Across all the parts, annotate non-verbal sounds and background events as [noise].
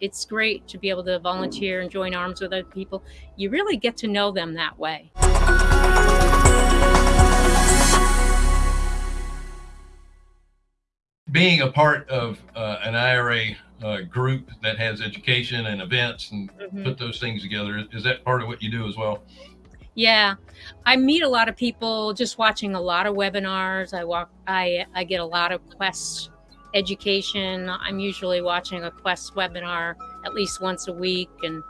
It's great to be able to volunteer and join arms with other people. You really get to know them that way. Being a part of uh, an IRA uh, group that has education and events and Mhm. put those things together, is that part of what you do as well? Yeah, I meet a lot of people just watching a lot of webinars. I walk, I I get a lot of Quest education. I'm usually watching a Quest webinar at least once a week, and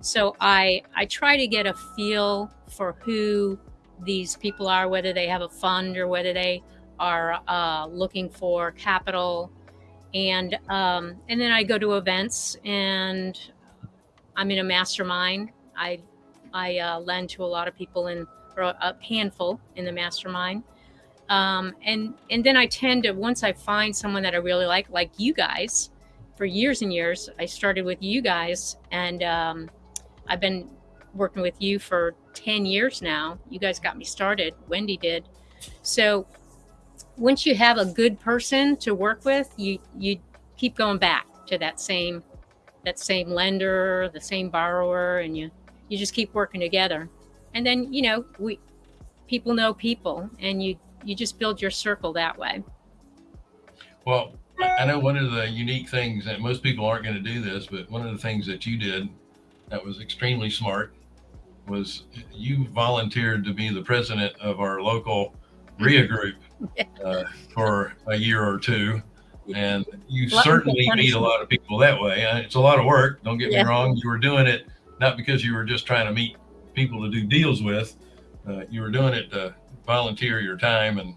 so I I try to get a feel for who these people are, whether they have a fund or whether they are uh, looking for capital, and um, and then I go to events and I'm in a mastermind. I I uh, lend to a lot of people in or a handful in the mastermind. Um, and and then I tend to once I find someone that I really like, like you guys, for years and years. I started with you guys, and um, I've been working with you for ten years now. You guys got me started. Wendy did. So once you have a good person to work with, you you keep going back to that same that same lender, the same borrower, and you you just keep working together and then you know we people know people and you you just build your circle that way Well, I know one of the unique things that most people aren't going to do this, but one of the things that you did that was extremely smart was you volunteered to be the president of our local RIA [laughs] group uh, for a year or two. And you certainly meet a lot of people that way. Uh, It's a lot of work. Don't get Yeah. me wrong. You were doing it not because you were just trying to meet people to do deals with. Uh, you were doing it to volunteer your time and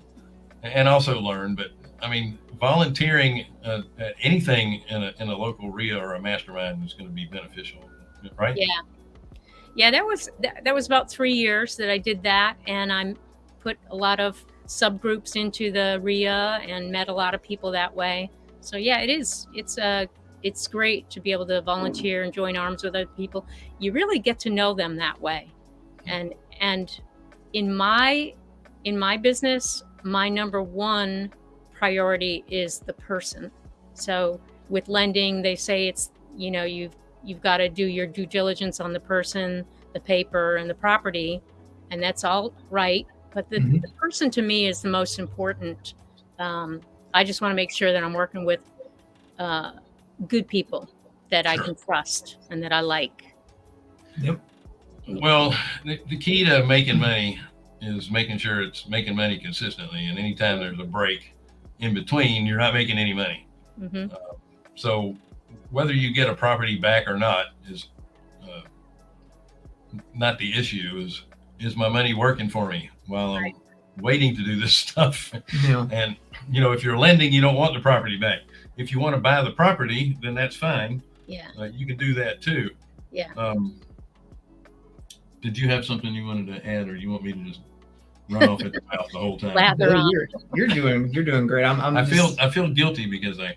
and also learn. But I mean, volunteering uh, at anything in a, in a local RIA or a mastermind is going to be beneficial, right? yeah yeah that was that, that was about three years that i did that and i put a lot of subgroups into the ria and met a lot of people that way so yeah it is it's uh it's great to be able to volunteer and join arms with other people you really get to know them that way and and in my in my business my number one priority is the person. So with lending they say it's you know you've you've got to do your due diligence on the person the paper and the property and that's all right. But the, Mhm. the person to me is the most important. Um, i just want to make sure that i'm working with uh, good people that i can trust and that i like. Yep. Well, the, the key to making money is making sure it's making money consistently. And anytime there's a break in between, you're not making any money. hmm So whether you get a property back or not is uh, not the issue. Is is my money working for me while I'm Right. waiting to do this [laughs] stuff? Yeah. And you know, if you're lending, you don't want the property back. If you want to buy the property, then that's fine. yeah Uh, you can do that too. yeah Um, did you have something you wanted to add, or you want me to just run off at the [laughs] mouth the whole time? Lather Bill, you're, you're doing you're doing great. I'm, I'm I feel just- I feel guilty because I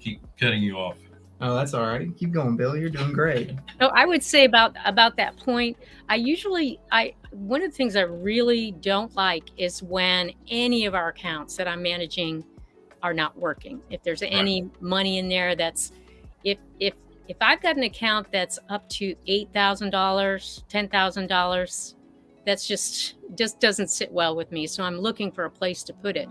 keep cutting you off. oh, that's all right. Keep going, Bill. You're doing great. No, I would say about about that point. I usually I one of the things I really don't like is when any of our accounts that I'm managing are not working. If there's any money in there that's if if if I've got an account that's up to eight thousand dollars, ten thousand dollars, that's just just doesn't sit well with me. So I'm looking for a place to put it.